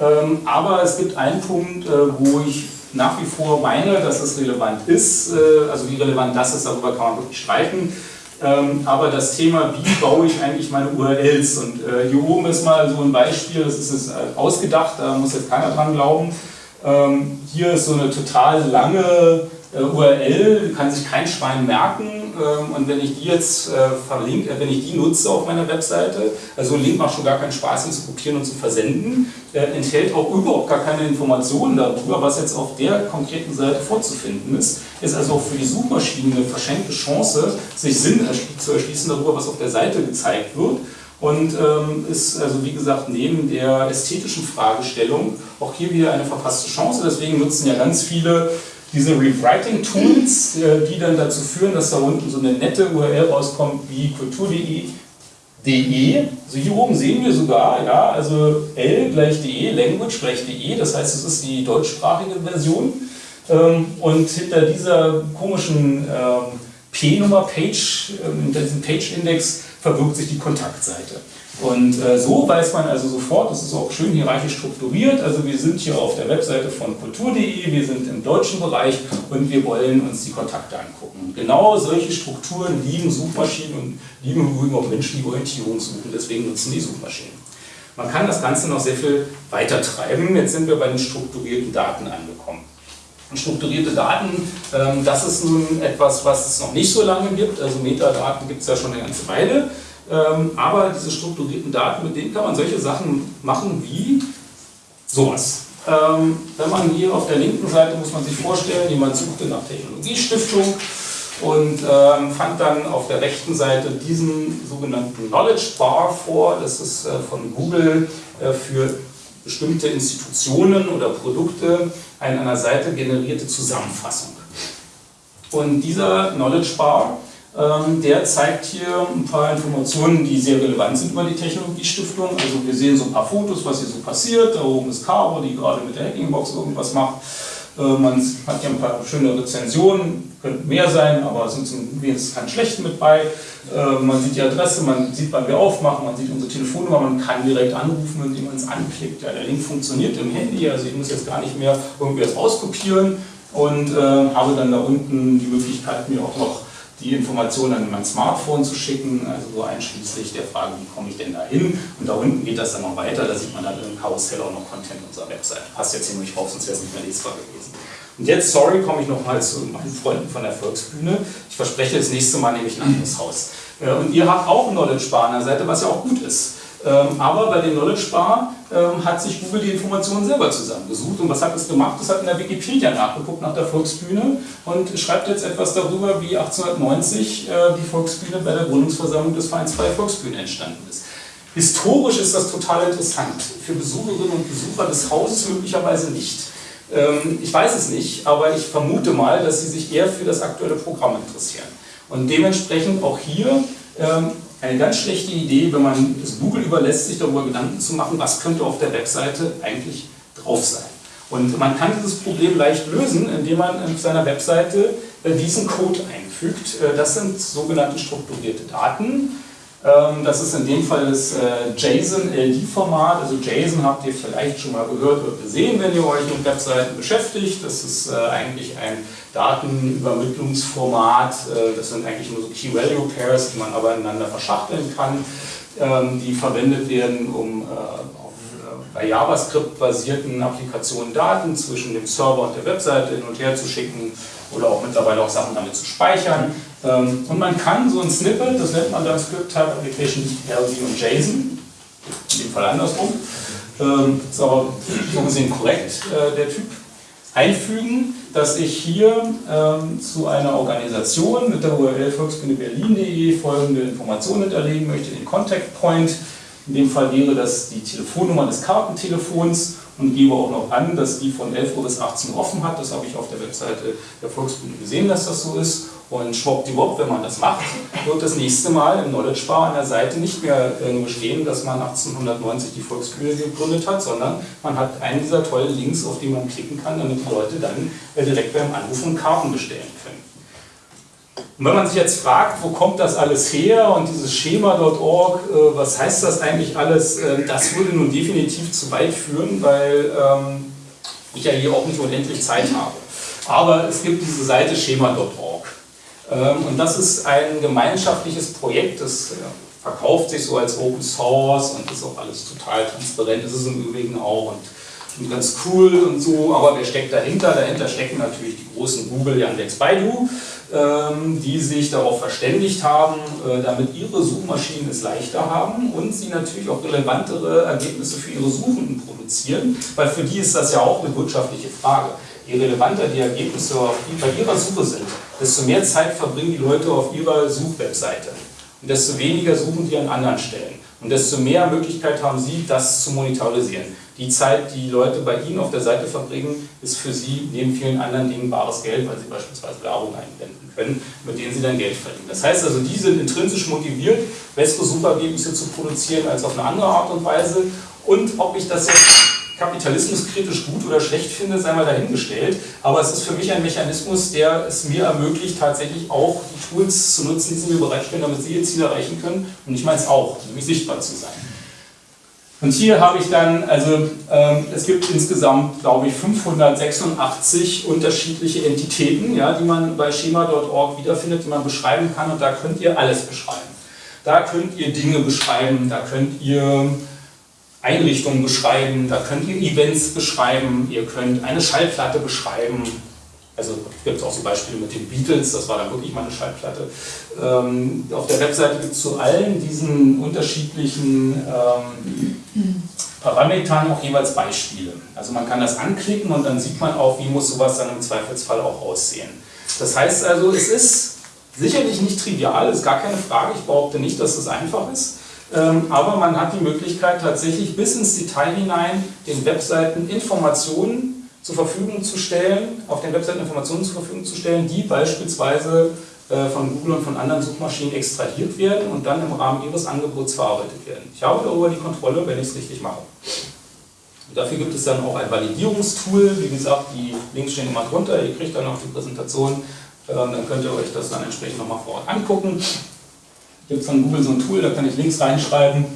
Ähm, aber es gibt einen Punkt, äh, wo ich nach wie vor meine, dass es relevant ist. Äh, also wie relevant das ist, darüber kann man wirklich streiten. Ähm, aber das Thema, wie baue ich eigentlich meine URLs? Und äh, hier oben ist mal so ein Beispiel, das ist äh, ausgedacht, da muss jetzt keiner dran glauben. Ähm, hier ist so eine total lange URL, kann sich kein Schwein merken und wenn ich die jetzt äh, verlinke, äh, wenn ich die nutze auf meiner Webseite, also ein Link macht schon gar keinen Spaß, ihn zu kopieren und zu versenden, enthält auch überhaupt gar keine Informationen darüber, was jetzt auf der konkreten Seite vorzufinden ist. Ist also auch für die Suchmaschine eine verschenkte Chance, sich Sinn zu erschließen darüber, was auf der Seite gezeigt wird. Und ähm, ist also wie gesagt neben der ästhetischen Fragestellung auch hier wieder eine verpasste Chance. Deswegen nutzen ja ganz viele diese Rewriting-Tools, äh, die dann dazu führen, dass da unten so eine nette URL rauskommt wie kultur.de. Also hier oben sehen wir sogar, ja, also L gleich de, Language gleich de, das heißt, es ist die deutschsprachige Version. Ähm, und hinter dieser komischen ähm, P-Nummer, Page, ähm, hinter diesem Page-Index verbirgt sich die Kontaktseite. Und äh, so weiß man also sofort, das ist auch schön hierarchisch strukturiert, also wir sind hier auf der Webseite von kultur.de, wir sind im deutschen Bereich und wir wollen uns die Kontakte angucken. Genau solche Strukturen lieben Suchmaschinen und lieben übrigens auch Menschen, die Orientierung suchen, deswegen nutzen die Suchmaschinen. Man kann das Ganze noch sehr viel weiter treiben. Jetzt sind wir bei den strukturierten Daten angekommen. Und strukturierte Daten, ähm, das ist nun etwas, was es noch nicht so lange gibt. Also Metadaten gibt es ja schon eine ganze Weile. Ähm, aber diese strukturierten Daten, mit denen kann man solche Sachen machen wie sowas. Ähm, wenn man hier auf der linken Seite, muss man sich vorstellen, jemand suchte nach Technologiestiftung und ähm, fand dann auf der rechten Seite diesen sogenannten Knowledge Bar vor. Das ist äh, von Google äh, für bestimmte Institutionen oder Produkte eine an einer Seite generierte Zusammenfassung. Und dieser Knowledge Bar der zeigt hier ein paar Informationen, die sehr relevant sind über die Technologiestiftung. Also wir sehen so ein paar Fotos, was hier so passiert. Da oben ist Caro, die gerade mit der Hackingbox irgendwas macht. Äh, man hat hier ein paar schöne Rezensionen, könnten mehr sein, aber es sind wenigstens keine schlechten mit bei. Äh, man sieht die Adresse, man sieht, wann wir aufmachen, man sieht unsere Telefonnummer, man kann direkt anrufen, indem man es anklickt. Ja, der Link funktioniert im Handy, also ich muss jetzt gar nicht mehr irgendwie das auskopieren und äh, habe dann da unten die Möglichkeit, mir auch noch die Informationen an mein Smartphone zu schicken, also so einschließlich der Frage, wie komme ich denn da hin? Und da unten geht das dann noch weiter, da sieht man dann im Karussell auch noch Content unserer Website. Passt jetzt ziemlich drauf, sonst wäre es nicht mehr lesbar gewesen. Und jetzt, sorry, komme ich nochmal zu meinen Freunden von der Volksbühne. Ich verspreche, das nächste Mal nehme ich ein anderes Haus. Äh, und ihr habt auch Knowledge Bar an der Seite, was ja auch gut ist. Ähm, aber bei dem Knowledge Bar ähm, hat sich Google die Informationen selber zusammengesucht. Und was hat es gemacht? Es hat in der Wikipedia nachgeguckt nach der Volksbühne und schreibt jetzt etwas darüber, wie 1890 äh, die Volksbühne bei der Gründungsversammlung des Vereins Freie Volksbühne entstanden ist. Historisch ist das total interessant. Für Besucherinnen und Besucher des Hauses möglicherweise nicht. Ähm, ich weiß es nicht, aber ich vermute mal, dass sie sich eher für das aktuelle Programm interessieren. Und dementsprechend auch hier ähm, eine ganz schlechte Idee, wenn man es Google überlässt, sich darüber Gedanken zu machen, was könnte auf der Webseite eigentlich drauf sein. Und man kann dieses Problem leicht lösen, indem man auf seiner Webseite äh, diesen Code einfügt. Äh, das sind sogenannte strukturierte Daten. Ähm, das ist in dem Fall das äh, JSON-LD-Format. Also JSON habt ihr vielleicht schon mal gehört oder gesehen, wenn ihr euch mit Webseiten beschäftigt. Das ist eigentlich ein Datenübermittlungsformat. Das sind eigentlich nur so Key-Value-Pairs, die man aber ineinander verschachteln kann, ähm, die verwendet werden, um bei JavaScript-basierten Applikationen Daten zwischen dem Server und der Webseite hin und her zu schicken oder auch mittlerweile auch Sachen damit zu speichern. Ähm, und man kann so ein Snippet, das nennt man dann Script Type Application LD und JSON, in dem Fall andersrum, ähm, ist aber so gesehen korrekt, äh, der Typ, einfügen, dass ich hier ähm, zu einer Organisation mit der URL volksbühneberlin.de folgende Informationen hinterlegen möchte, den Contact Point, in dem Fall wäre das die Telefonnummer des Kartentelefons und gebe auch noch an, dass die von 11 Uhr bis 18 Uhr offen hat. Das habe ich auf der Webseite der Volksbühne gesehen, dass das so ist. Und schwuppdiwupp, wenn man das macht, wird das nächste Mal im Knowledge Bar an der Seite nicht mehr nur stehen, dass man 1890 die Volksbühne gegründet hat, sondern man hat einen dieser tollen Links, auf die man klicken kann, damit die Leute dann äh, direkt beim Anrufen Karten bestellen können. Und wenn man sich jetzt fragt, wo kommt das alles her und dieses Schema.org, äh, was heißt das eigentlich alles, äh, das würde nun definitiv zu weit führen, weil ähm, ich ja hier auch nicht unendlich Zeit habe. Aber es gibt diese Seite schema.org. Ähm, und das ist ein gemeinschaftliches Projekt, das äh, verkauft sich so als Open Source und ist auch alles total transparent, ist im Übrigen auch und, und ganz cool und so, aber wer steckt dahinter? Dahinter stecken natürlich die großen Google, Yandex, Baidu ähm, die sich darauf verständigt haben, äh, damit ihre Suchmaschinen es leichter haben und sie natürlich auch relevantere Ergebnisse für ihre Suchenden produzieren, weil für die ist das ja auch eine wirtschaftliche Frage. Je relevanter die Ergebnisse bei ihrer Suche sind, desto mehr Zeit verbringen die Leute auf ihrer Suchwebseite und desto weniger suchen die an anderen Stellen und desto mehr Möglichkeit haben sie, das zu monetarisieren. Die Zeit, die Leute bei Ihnen auf der Seite verbringen, ist für Sie neben vielen anderen Dingen bares Geld, weil Sie beispielsweise Werbung einblenden können, mit denen Sie dann Geld verdienen. Das heißt also, die sind intrinsisch motiviert, bessere Suchergebnisse zu produzieren als auf eine andere Art und Weise. Und ob ich das jetzt kapitalismuskritisch gut oder schlecht finde, sei mal dahingestellt. Aber es ist für mich ein Mechanismus, der es mir ermöglicht, tatsächlich auch die Tools zu nutzen, die sie mir bereitstellen, damit sie ihr Ziel erreichen können. Und ich meine es auch, nämlich sichtbar zu sein. Und hier habe ich dann, also ähm, es gibt insgesamt, glaube ich, 586 unterschiedliche Entitäten, ja, die man bei schema.org wiederfindet, die man beschreiben kann und da könnt ihr alles beschreiben. Da könnt ihr Dinge beschreiben, da könnt ihr Einrichtungen beschreiben, da könnt ihr Events beschreiben, ihr könnt eine Schallplatte beschreiben, also gibt es auch so Beispiele mit den Beatles, das war dann wirklich mal eine Schallplatte. Ähm, auf der Webseite gibt es zu allen diesen unterschiedlichen ähm, Parametern auch jeweils Beispiele. Also man kann das anklicken und dann sieht man auch, wie muss sowas dann im Zweifelsfall auch aussehen. Das heißt also, es ist sicherlich nicht trivial, ist gar keine Frage, ich behaupte nicht, dass es einfach ist. Ähm, aber man hat die Möglichkeit tatsächlich bis ins Detail hinein den Webseiten Informationen zur Verfügung zu stellen, auf den Webseiten Informationen zur Verfügung zu stellen, die beispielsweise äh, von Google und von anderen Suchmaschinen extrahiert werden und dann im Rahmen ihres Angebots verarbeitet werden. Ich habe darüber die Kontrolle, wenn ich es richtig mache. Und dafür gibt es dann auch ein Validierungstool, wie gesagt, die Links stehen immer drunter, ihr kriegt dann auch die Präsentation, ähm, dann könnt ihr euch das dann entsprechend nochmal vor Ort angucken. Gibt es von Google so ein Tool, da kann ich Links reinschreiben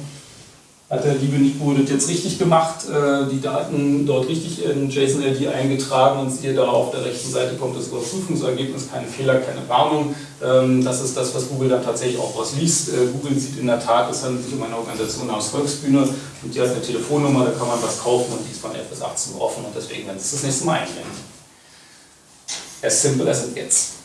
hat der liebe Nico das jetzt richtig gemacht, äh, die Daten dort richtig in JSON-LD eingetragen und siehe da auf der rechten Seite kommt das Überprüfungsergebnis, keine Fehler, keine Warnung. Ähm, das ist das, was Google dann tatsächlich auch rausliest. Äh, Google sieht in der Tat, es handelt sich um eine Organisation aus Volksbühne und die hat eine Telefonnummer, da kann man was kaufen und die ist von 11 bis 18 Uhr offen und deswegen werden sie das nächste Mal einblenden. As simple as it gets.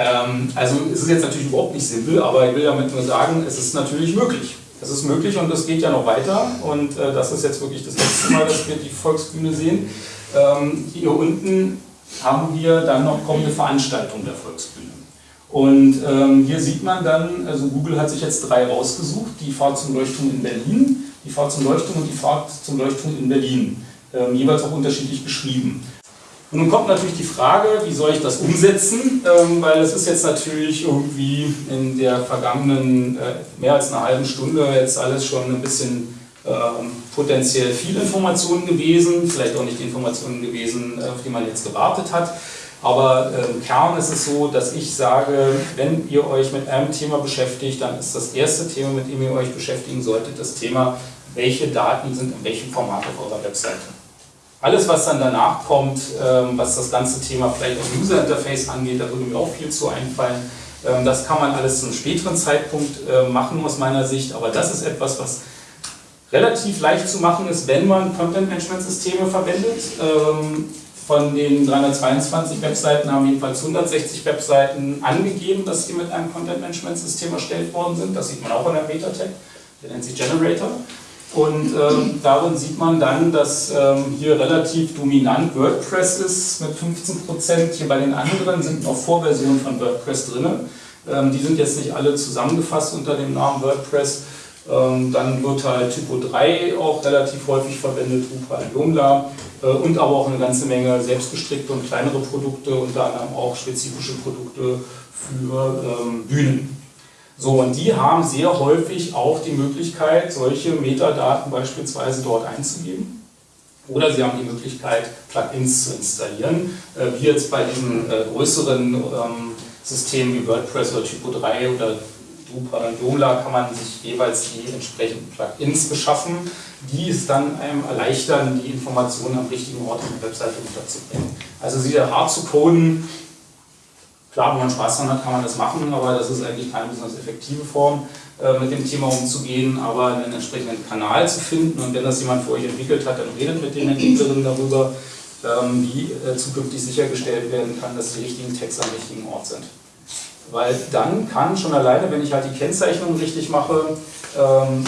Ähm, also es ist jetzt natürlich überhaupt nicht simpel, aber ich will damit nur sagen, es ist natürlich möglich. Es ist möglich und es geht ja noch weiter und äh, das ist jetzt wirklich das letzte Mal, dass wir die Volksbühne sehen. Ähm, hier unten haben wir dann noch kommende Veranstaltungen der Volksbühne. Und ähm, hier sieht man dann, also Google hat sich jetzt drei rausgesucht, die Fahrt zum Leuchtturm in Berlin, die Fahrt zum Leuchtturm und die Fahrt zum Leuchtturm in Berlin, ähm, jeweils auch unterschiedlich beschrieben. Und nun kommt natürlich die Frage, wie soll ich das umsetzen, ähm, weil es ist jetzt natürlich irgendwie in der vergangenen äh, mehr als einer halben Stunde jetzt alles schon ein bisschen ähm, potenziell viel Informationen gewesen, vielleicht auch nicht die Informationen gewesen, äh, auf die man jetzt gewartet hat. Aber äh, im Kern ist es so, dass ich sage, wenn ihr euch mit einem Thema beschäftigt, dann ist das erste Thema, mit dem ihr euch beschäftigen solltet, das Thema, welche Daten sind in welchem Format auf eurer Webseite. Alles, was dann danach kommt, ähm, was das ganze Thema vielleicht auch User Interface angeht, da würde mir auch viel zu einfallen. Ähm, das kann man alles zu einem späteren Zeitpunkt äh, machen aus meiner Sicht, aber das ist etwas, was relativ leicht zu machen ist, wenn man Content-Management-Systeme verwendet. Ähm, von den 322 Webseiten haben jedenfalls 160 Webseiten angegeben, dass sie mit einem Content-Management-System erstellt worden sind. Das sieht man auch in der Meta-Tag, der nennt sich Generator. Und ähm, darin sieht man dann, dass ähm, hier relativ dominant WordPress ist mit 15%. Hier bei den anderen sind noch Vorversionen von WordPress drin. Ähm, die sind jetzt nicht alle zusammengefasst unter dem Namen WordPress. Ähm, dann wird halt Typo 3 auch relativ häufig verwendet, Drupal Joomla äh, und aber auch eine ganze Menge selbstgestrickte und kleinere Produkte, unter anderem auch spezifische Produkte für ähm, Bühnen. So, und die haben sehr häufig auch die Möglichkeit, solche Metadaten beispielsweise dort einzugeben. Oder sie haben die Möglichkeit, Plugins zu installieren, äh, wie jetzt bei diesen äh, größeren ähm, Systemen wie WordPress oder Typo 3 oder Drupal und Joomla kann man sich jeweils die entsprechenden Plugins beschaffen, die es dann einem erleichtern, die Informationen am richtigen Ort auf der Webseite unterzubringen. Also sie hart zu coden, Klar, wenn man Spaß daran hat, kann man das machen, aber das ist eigentlich keine besonders effektive Form, äh, mit dem Thema umzugehen, aber einen entsprechenden Kanal zu finden und wenn das jemand für euch entwickelt hat, dann redet mit den Entwicklerinnen darüber, ähm, wie äh, zukünftig sichergestellt werden kann, dass die richtigen Texte am richtigen Ort sind. Weil dann kann schon alleine, wenn ich halt die Kennzeichnung richtig mache, ähm,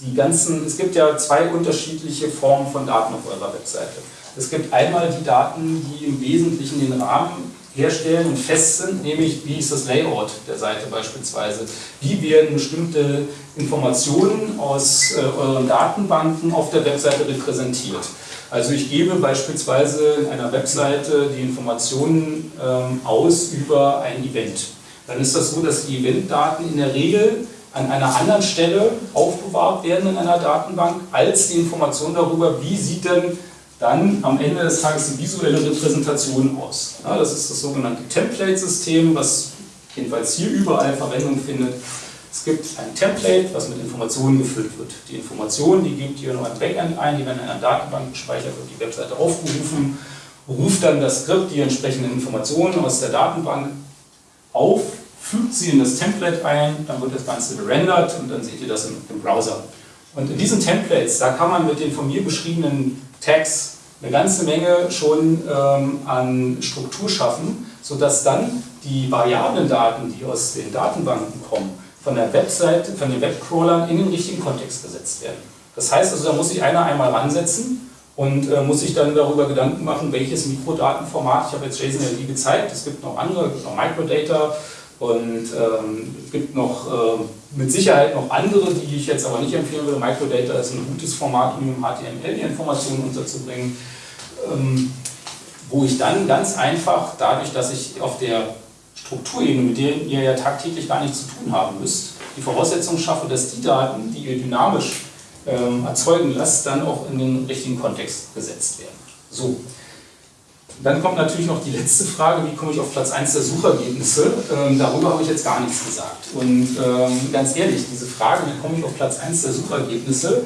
die ganzen, es gibt ja zwei unterschiedliche Formen von Daten auf eurer Webseite. Es gibt einmal die Daten, die im Wesentlichen den Rahmen herstellen und fest sind, nämlich wie ist das Layout der Seite beispielsweise. Wie werden bestimmte Informationen aus äh, euren Datenbanken auf der Webseite repräsentiert. Also ich gebe beispielsweise in einer Webseite die Informationen ähm, aus über ein Event. Dann ist das so, dass die Eventdaten in der Regel an einer anderen Stelle aufbewahrt werden in einer Datenbank, als die Information darüber, wie sieht denn dann am Ende des Tages die visuelle Repräsentation aus. Ja, das ist das sogenannte Template-System, was jedenfalls hier überall Verwendung findet. Es gibt ein Template, was mit Informationen gefüllt wird. Die Informationen, die gibt ihr noch ein Backend ein, die werden in einer Datenbank gespeichert, wird die Webseite aufgerufen, ruft dann das Skript die entsprechenden Informationen aus der Datenbank auf, fügt sie in das Template ein, dann wird das Ganze gerendert und dann seht ihr das im, Browser. Und in diesen Templates, da kann man mit den von mir beschriebenen Tags eine ganze Menge schon ähm, an Struktur schaffen, sodass dann die variablen Daten, die aus den Datenbanken kommen, von der Webseite, von den Webcrawlern in den richtigen Kontext gesetzt werden. Das heißt also, da muss sich einer einmal ransetzen und äh, muss sich dann darüber Gedanken machen, welches Mikrodatenformat, ich habe jetzt JSON-LD gezeigt, es gibt noch andere, es gibt noch Microdata, und ähm, es gibt noch äh, mit Sicherheit noch andere, die ich jetzt aber nicht empfehlen würde. Microdata ist ein gutes Format, um HTML die Informationen unterzubringen, ähm, wo ich dann ganz einfach, dadurch, dass ich auf der Strukturebene, mit der ihr ja tagtäglich gar nichts zu tun haben müsst, die Voraussetzung schaffe, dass die Daten, die ihr dynamisch ähm, erzeugen lasst, dann auch in den richtigen Kontext gesetzt werden. So, dann kommt natürlich noch die letzte Frage, wie komme ich auf Platz 1 der Suchergebnisse? Ähm, darüber habe ich jetzt gar nichts gesagt. Und ähm, ganz ehrlich, diese Frage, wie komme ich auf Platz 1 der Suchergebnisse,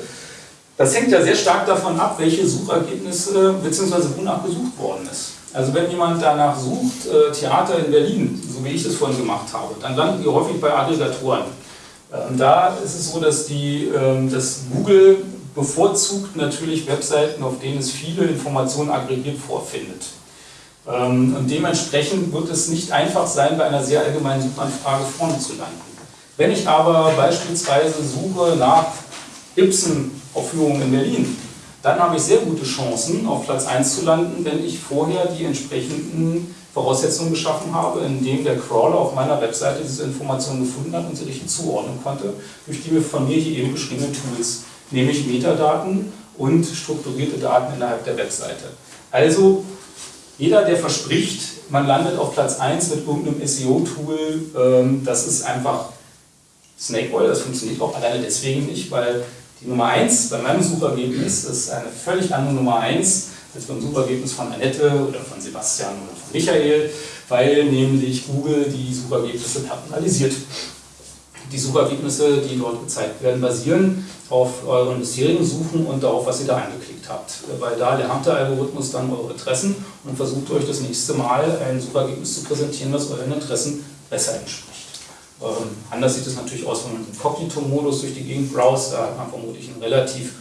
das hängt ja sehr stark davon ab, welche Suchergebnisse bzw. wonach gesucht worden ist. Also wenn jemand danach sucht, äh, Theater in Berlin, so wie ich das vorhin gemacht habe, dann landen die häufig bei Aggregatoren. Ähm, da ist es so, dass, die, ähm, dass Google bevorzugt natürlich Webseiten, auf denen es viele Informationen aggregiert vorfindet. Ähm, und dementsprechend wird es nicht einfach sein, bei einer sehr allgemeinen Suchanfrage vorne zu landen. Wenn ich aber beispielsweise suche nach Ibsen-Aufführungen in Berlin, dann habe ich sehr gute Chancen, auf Platz 1 zu landen, wenn ich vorher die entsprechenden Voraussetzungen geschaffen habe, indem der Crawler auf meiner Webseite diese Informationen gefunden hat und sie richtig zuordnen konnte, durch die von mir hier eben beschriebenen Tools, nämlich Metadaten und strukturierte Daten innerhalb der Webseite. Also jeder, der verspricht, man landet auf Platz 1 mit irgendeinem SEO-Tool, ähm, das ist einfach Snake Oil, das funktioniert auch alleine deswegen nicht, weil die Nummer 1 bei meinem Suchergebnis ist eine völlig andere Nummer 1 als beim Suchergebnis von Annette oder von Sebastian oder von Michael, weil nämlich Google die Suchergebnisse personalisiert. Die Suchergebnisse, die dort gezeigt werden, basieren auf euren bisherigen Suchen und darauf, was ihr da angeklickt habt. Weil da der Algorithmus dann eure Interessen und versucht euch das nächste Mal ein Suchergebnis zu präsentieren, das euren Interessen besser entspricht. Ähm, anders sieht es natürlich aus, wenn man im Inkognito-Modus durch die Gegend browst. Da hat man vermutlich ein relativ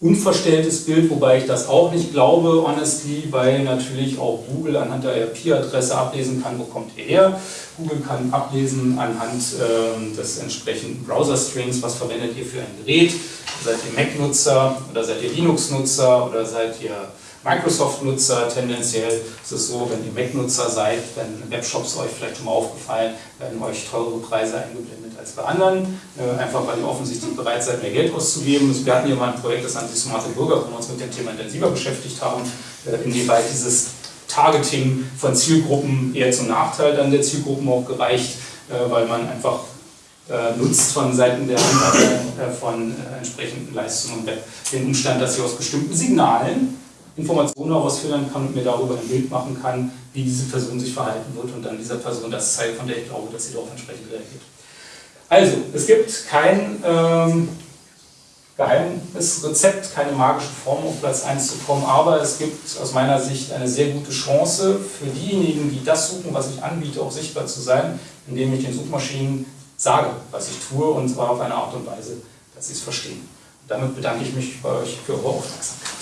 unverstelltes Bild, wobei ich das auch nicht glaube, honestly, weil natürlich auch Google anhand der IP-Adresse ablesen kann, wo kommt ihr her. Google kann ablesen anhand äh, des entsprechenden Browser-Strings, was verwendet ihr für ein Gerät. Seid ihr Mac-Nutzer oder seid ihr Linux-Nutzer oder seid ihr Microsoft-Nutzer tendenziell ist es so, wenn ihr Mac-Nutzer seid, wenn Webshops euch vielleicht schon mal aufgefallen, werden euch teure Preise eingeblendet als bei anderen, äh, einfach weil ihr offensichtlich bereit seid, mehr Geld auszugeben. Wir hatten hier mal ein Projekt, das nennt sich Smarte Bürger, wo wir uns mit dem Thema intensiver beschäftigt haben, äh, inwieweit dieses Targeting von Zielgruppen eher zum Nachteil dann der Zielgruppen auch gereicht, äh, weil man einfach nutzt von Seiten der Anbieter von entsprechenden Leistungen und Web den Umstand, dass sie aus bestimmten Signalen Informationen herausfiltern kann und mir darüber ein Bild machen kann, wie diese Person sich verhalten wird und dann dieser Person das zeigt, von der ich glaube, dass sie darauf entsprechend reagiert. Also, es gibt kein ähm, geheimes Rezept, keine magische Form, auf Platz 1 zu kommen, aber es gibt aus meiner Sicht eine sehr gute Chance für diejenigen, die das suchen, was ich anbiete, auch sichtbar zu sein, indem ich den Suchmaschinen sage, was ich tue und zwar auf eine Art und Weise, dass sie es verstehen. Und damit bedanke ich mich bei euch für eure Aufmerksamkeit.